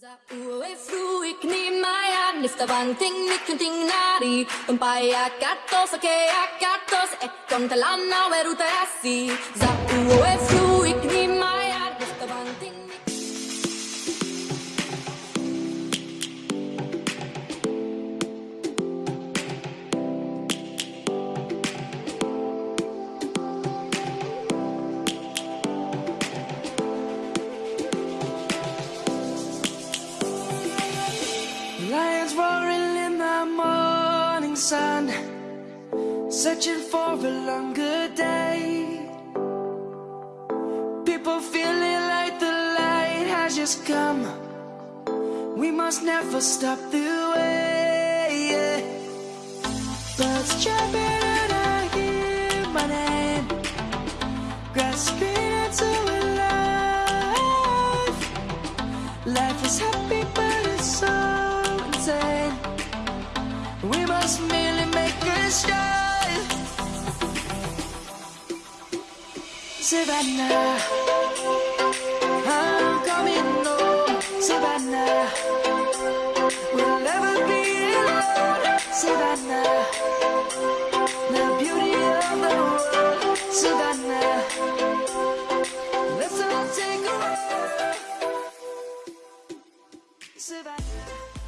Uuwi frui knimaya nifta banting nikunting nari Umpaya katos ake akatos e kontalana weruta asi Za uuwi frui sun, searching for a longer day. People feeling like the light has just come. We must never stop the way. Birds chirping and I hear my name, grasping into life. Life is happy, but it's so just. Savannah, I'm coming home. Savannah, we'll never be alone. Savannah, the beauty of the world. Savannah, let's all take a walk. Savannah.